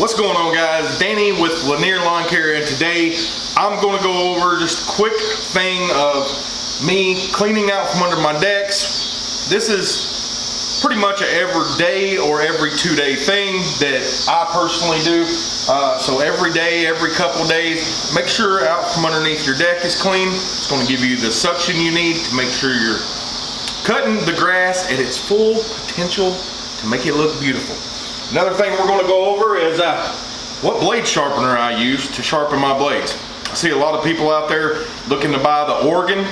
What's going on guys? Danny with Lanier Lawn Care and today I'm going to go over just a quick thing of me cleaning out from under my decks. This is pretty much an every day or every two day thing that I personally do. Uh, so every day, every couple days, make sure out from underneath your deck is clean. It's going to give you the suction you need to make sure you're cutting the grass at its full potential to make it look beautiful. Another thing we're going to go over is uh, what blade sharpener I use to sharpen my blades. I see a lot of people out there looking to buy the Oregon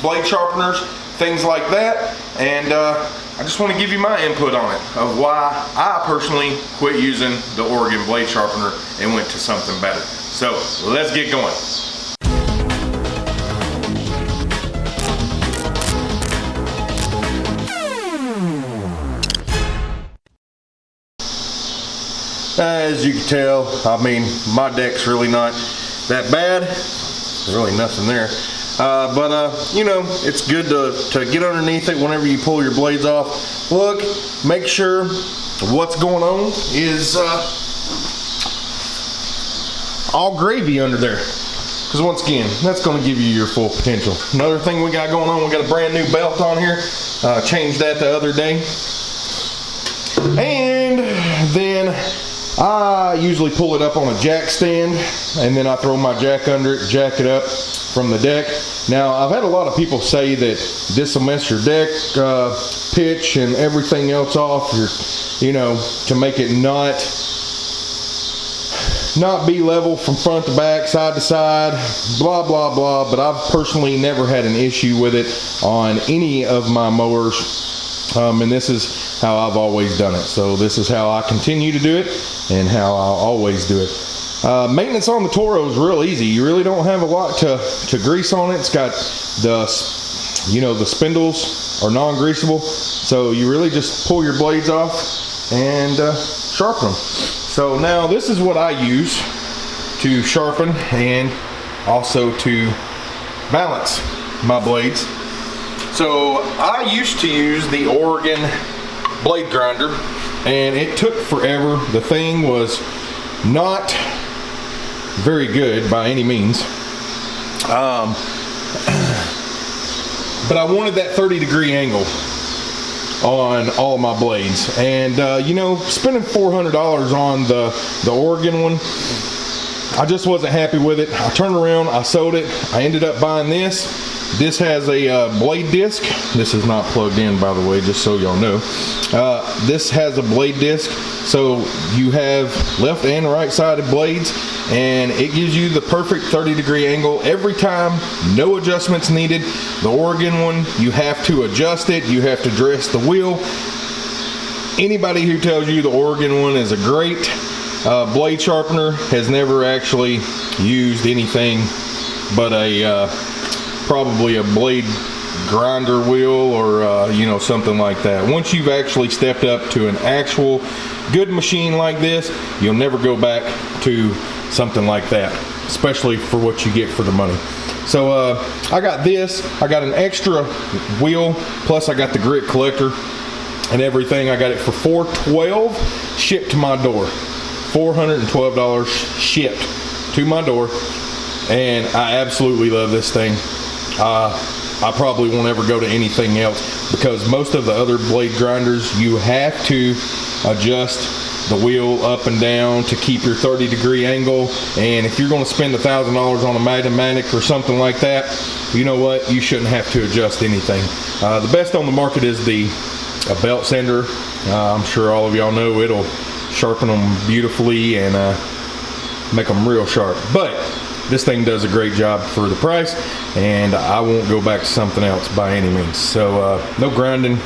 blade sharpeners, things like that, and uh, I just want to give you my input on it of why I personally quit using the Oregon blade sharpener and went to something better. So let's get going. As you can tell, I mean, my deck's really not that bad. Really nothing there. Uh, but, uh, you know, it's good to, to get underneath it whenever you pull your blades off. Look, make sure what's going on is uh, all gravy under there. Because once again, that's going to give you your full potential. Another thing we got going on, we got a brand new belt on here. Uh, changed that the other day. And then I usually pull it up on a jack stand and then I throw my jack under it, jack it up from the deck. Now I've had a lot of people say that this will mess your deck uh, pitch and everything else off, your, you know, to make it not not be level from front to back, side to side, blah, blah, blah. But I've personally never had an issue with it on any of my mowers um, and this is how I've always done it. So this is how I continue to do it and how I'll always do it. Uh, maintenance on the Toro is real easy. You really don't have a lot to, to grease on it. It's got the, you know, the spindles are non-greasable. So you really just pull your blades off and uh, sharpen them. So now this is what I use to sharpen and also to balance my blades. So I used to use the Oregon blade grinder and it took forever. The thing was not very good by any means. Um, but I wanted that 30 degree angle on all my blades and uh, you know spending $400 on the the Oregon one I just wasn't happy with it I turned around I sold it I ended up buying this this has a uh, blade disc. This is not plugged in, by the way, just so y'all know. Uh, this has a blade disc, so you have left and right sided blades, and it gives you the perfect 30 degree angle every time. No adjustments needed. The Oregon one, you have to adjust it. You have to dress the wheel. Anybody who tells you the Oregon one is a great uh, blade sharpener has never actually used anything but a uh, probably a blade grinder wheel or uh, you know something like that. Once you've actually stepped up to an actual good machine like this you'll never go back to something like that especially for what you get for the money. So uh, I got this. I got an extra wheel plus I got the grit collector and everything. I got it for 412 shipped to my door. $412 shipped to my door. And I absolutely love this thing uh, I probably won't ever go to anything else because most of the other blade grinders you have to adjust the wheel up and down to keep your 30 degree angle. And if you're going to spend a thousand dollars on a Magna-Matic or something like that you know what? You shouldn't have to adjust anything. Uh, the best on the market is the a belt sander. Uh, I'm sure all of y'all know it'll sharpen them beautifully and uh, make them real sharp. But this thing does a great job for the price and I won't go back to something else by any means. So uh, no grinding,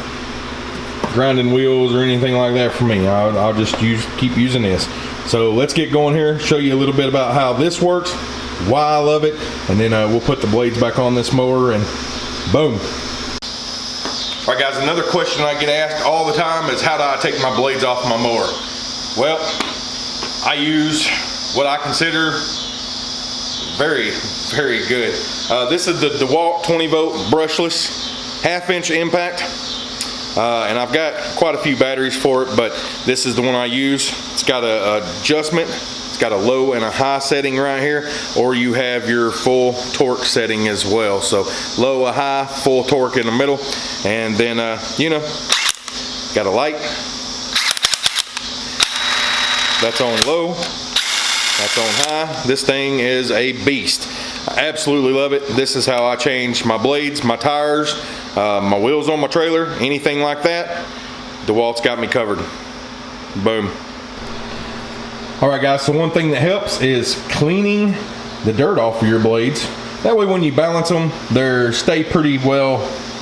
grinding wheels or anything like that for me. I'll, I'll just use, keep using this. So let's get going here, show you a little bit about how this works, why I love it, and then uh, we'll put the blades back on this mower and boom. All right guys, another question I get asked all the time is how do I take my blades off my mower? Well, I use what I consider very, very good. Uh, this is the DeWalt 20 volt brushless half inch impact. Uh, and I've got quite a few batteries for it, but this is the one I use. It's got a, a adjustment. It's got a low and a high setting right here, or you have your full torque setting as well. So low, a high, full torque in the middle, and then uh, you know, got a light. That's on low. That's on high. This thing is a beast. I absolutely love it. This is how I change my blades, my tires, uh, my wheels on my trailer, anything like that. DeWalt's got me covered. Boom. All right guys, so one thing that helps is cleaning the dirt off of your blades. That way when you balance them, they stay pretty well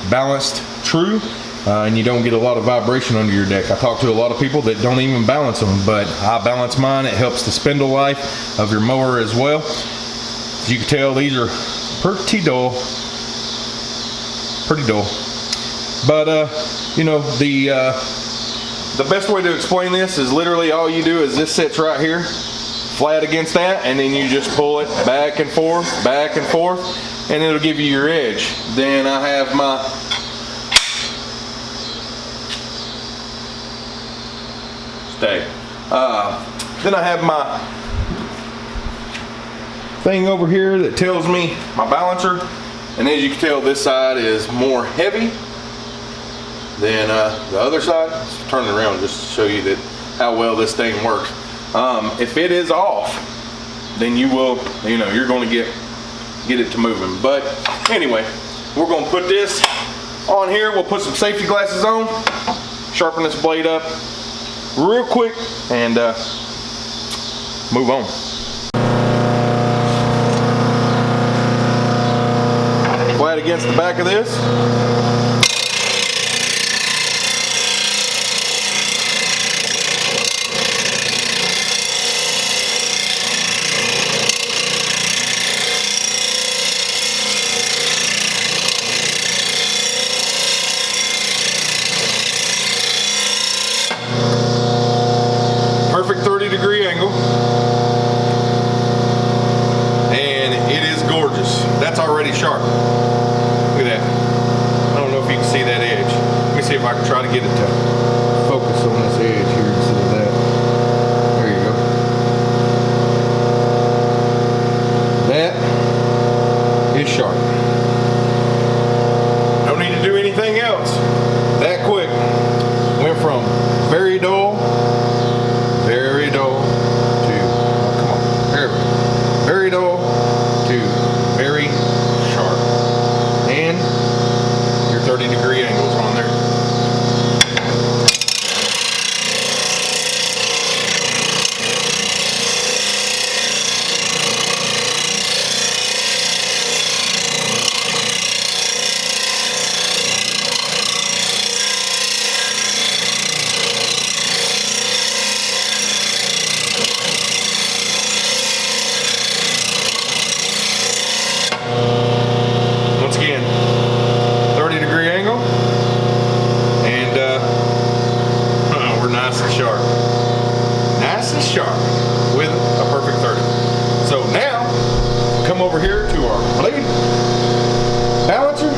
balanced true uh, and you don't get a lot of vibration under your deck. I talk to a lot of people that don't even balance them, but I balance mine. It helps the spindle life of your mower as well. As you can tell, these are pretty dull, pretty dull. But uh, you know, the uh, the best way to explain this is literally all you do is this sits right here, flat against that, and then you just pull it back and forth, back and forth, and it'll give you your edge. Then I have my stay. Uh, then I have my thing over here that tells me my balancer. And as you can tell, this side is more heavy than uh, the other side. Let's turn it around just to show you that how well this thing works. Um, if it is off, then you will, you know, you're going to get get it to moving. But anyway, we're going to put this on here. We'll put some safety glasses on, sharpen this blade up, real quick and uh, move on. Flat against the back of this. Sharp. Look at that. I don't know if you can see that edge. Let me see if I can try to get it to our blade balancer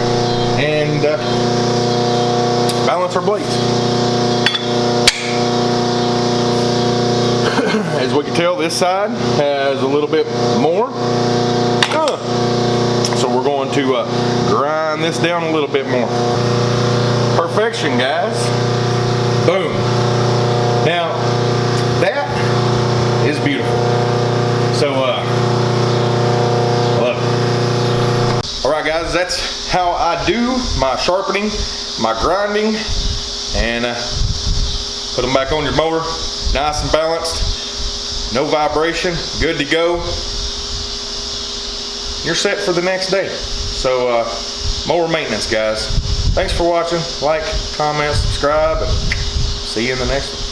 and uh, balance blades. As we can tell, this side has a little bit more. Uh, so we're going to uh, grind this down a little bit more. Perfection, guys. Boom. Now, that is beautiful. So, guys, that's how I do my sharpening, my grinding, and uh, put them back on your mower, nice and balanced, no vibration, good to go. You're set for the next day. So, uh, mower maintenance, guys. Thanks for watching. Like, comment, subscribe, and see you in the next one.